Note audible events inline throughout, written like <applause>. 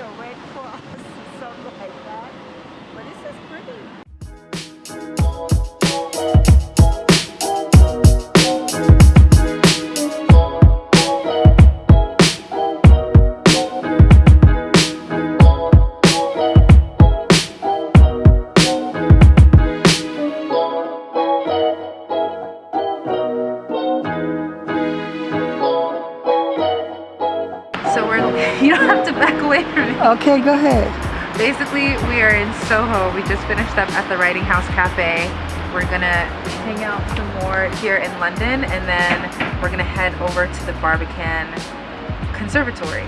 a Red Cross, Okay, go ahead. Basically, we are in Soho. We just finished up at the Riding House Cafe. We're gonna hang out some more here in London and then we're gonna head over to the Barbican Conservatory.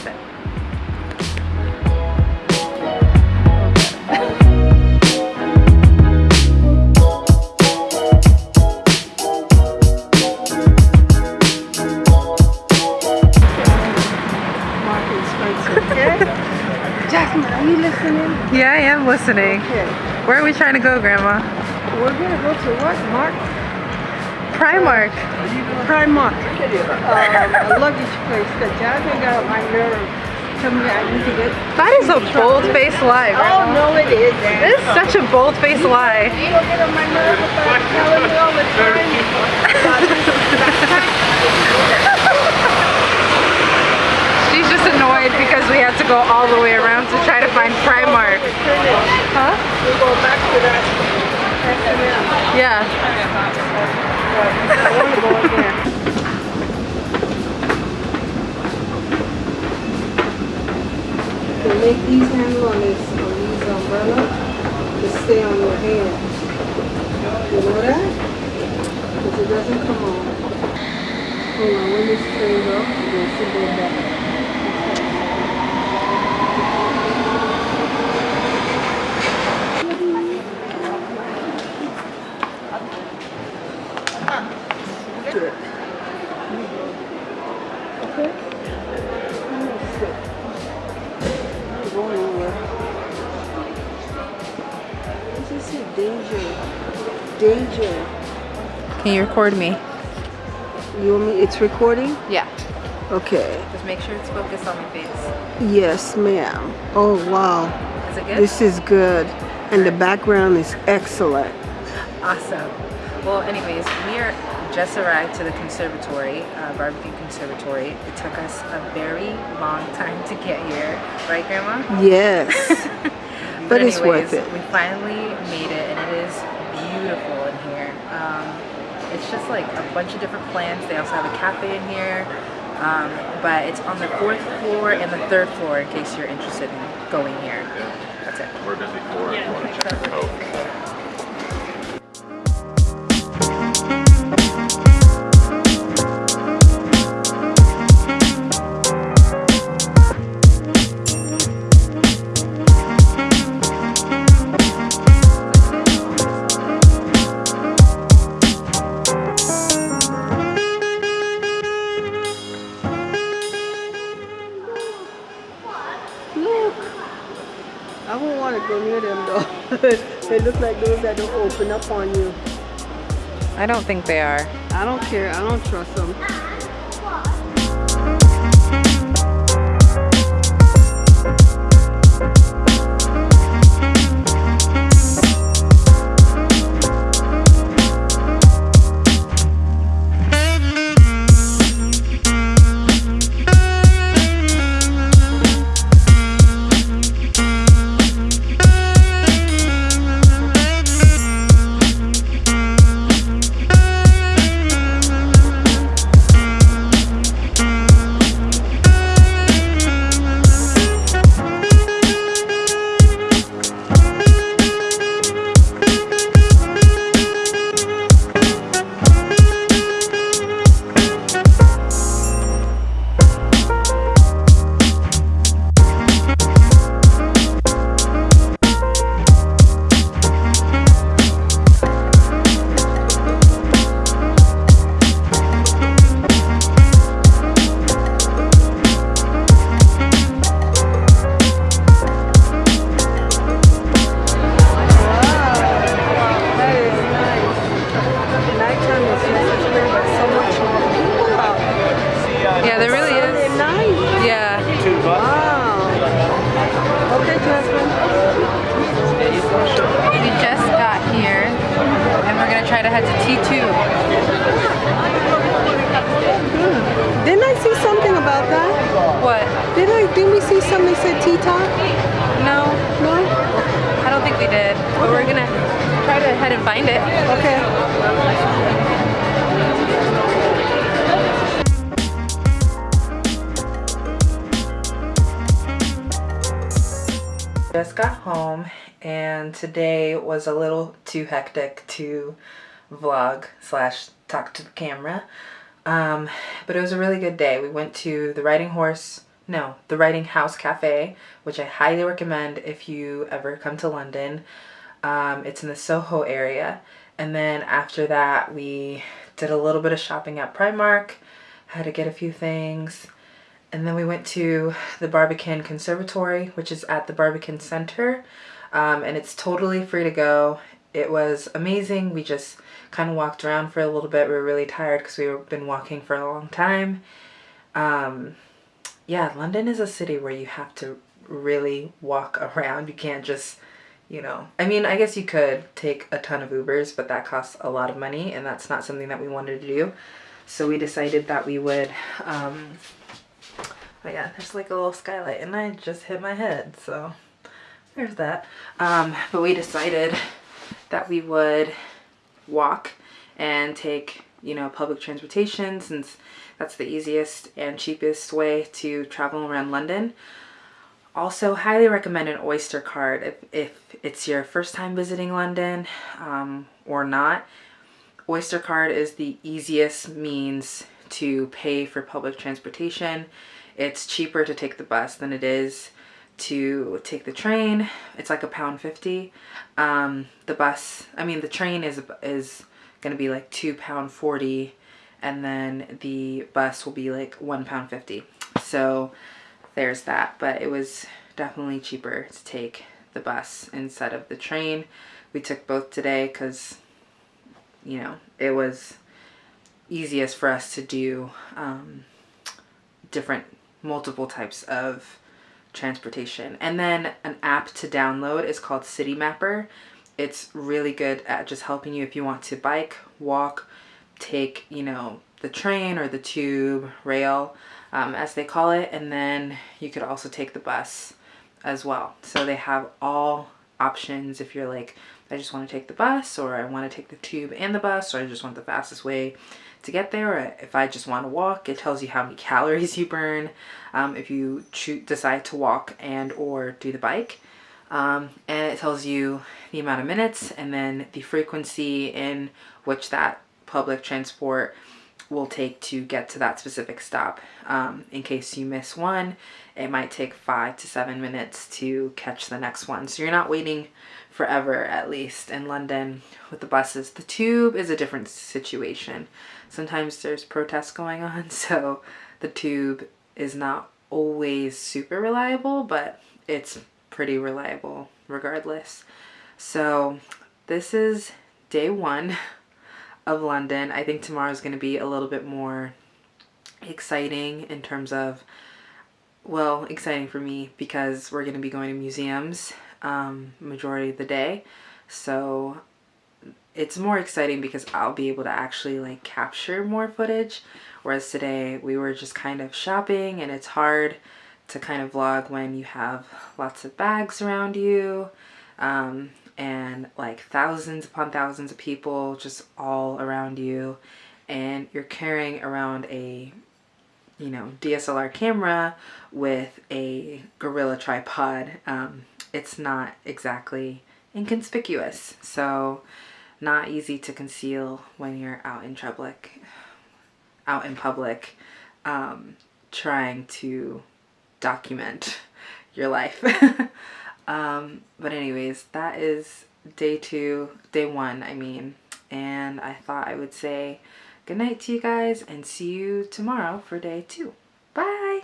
So- Yeah, I am listening. Okay. Where are we trying to go, Grandma? We're gonna go to what, Mark? Primark. Primark. Um, a luggage place that Jasmine got my nerve. Tell me I need to get. That is a bold-faced lie, Oh no, it is. This is such a bold-faced lie. You don't get on my nerve about telling me all the time. about this She's just annoyed because we had to go all the way around to try to find Primark. Huh? Back to that. Yeah. To make these handle on this on these umbrellas to stay on your hand. You know that? Because it doesn't come on. Hold on, when this off. Danger. Can you record me? You want me, it's recording? Yeah. Okay. Just make sure it's focused on my face. Yes, ma'am. Oh, wow. Is it good? This is good. And the background is excellent. Awesome. Well, anyways, we are just arrived to the conservatory, uh, Barbican Conservatory. It took us a very long time to get here, right, Grandma? Yes. <laughs> But it's anyways, worth it. We finally made it, and it is beautiful in here. Um, it's just like a bunch of different plants. They also have a cafe in here, um, but it's on the fourth floor and the third floor in case you're interested in going here. That's it. We're busy for it. Want to check out. I won't want to go near them though. <laughs> they look like those that don't open up on you. I don't think they are. I don't care. I don't trust them. About that? What? Did I? Didn't we see something that said T-top? No, No? I don't think we did. But we're gonna try to head and find it. Okay. Just got home and today was a little too hectic to vlog slash talk to the camera. Um, but it was a really good day. We went to the Riding Horse, no, the Riding House Cafe, which I highly recommend if you ever come to London. Um, it's in the Soho area. And then after that, we did a little bit of shopping at Primark, had to get a few things. And then we went to the Barbican Conservatory, which is at the Barbican Center. Um, and it's totally free to go. It was amazing. We just kind of walked around for a little bit. We were really tired because we've been walking for a long time. Um, yeah, London is a city where you have to really walk <laughs> around. You can't just, you know, I mean, I guess you could take a ton of Ubers, but that costs a lot of money and that's not something that we wanted to do. So we decided that we would, um, but yeah, there's like a little skylight and I just hit my head. So there's that. Um, but we decided that we would walk and take, you know, public transportation since that's the easiest and cheapest way to travel around London. Also, highly recommend an Oyster card if, if it's your first time visiting London um, or not. Oyster card is the easiest means to pay for public transportation. It's cheaper to take the bus than it is to take the train. It's like a pound fifty. Um, the bus, I mean, the train is is gonna be like two pound forty, and then the bus will be like one pound fifty. So there's that. But it was definitely cheaper to take the bus instead of the train. We took both today because you know it was easiest for us to do um, different multiple types of transportation. And then an app to download is called Citymapper. It's really good at just helping you if you want to bike, walk, take, you know, the train or the tube, rail, um, as they call it. And then you could also take the bus as well. So they have all options if you're like, I just want to take the bus or I want to take the tube and the bus or I just want the fastest way to get there or if I just want to walk it tells you how many <laughs> calories you burn um, if you decide to walk and or do the bike. Um, and it tells you the amount of minutes and then the frequency in which that public transport will take to get to that specific stop. Um, in case you miss one, it might take five to seven minutes to catch the next one. So you're not waiting forever, at least in London with the buses. The tube is a different situation. Sometimes there's protests going on, <laughs> so the tube is not always super reliable, but it's pretty reliable regardless. So this is day one of London. I think tomorrow is going to be a little bit more exciting in terms of, well, exciting for me because we're going to be going to museums um, majority of the day. So it's more exciting because I'll be able to actually like capture more footage. Whereas today we were just kind of shopping and it's hard to kind of vlog when you have lots of bags around you. Um, and like thousands upon thousands of people just all around you and you're carrying around a you know DSLR camera with a gorilla tripod. Um, it's not exactly inconspicuous so not easy to conceal when you're out in public out in public um, trying to document your life <laughs> Um, but anyways, that is day two, day one, I mean. And I thought I would say good night to you guys and see you tomorrow for day two. Bye!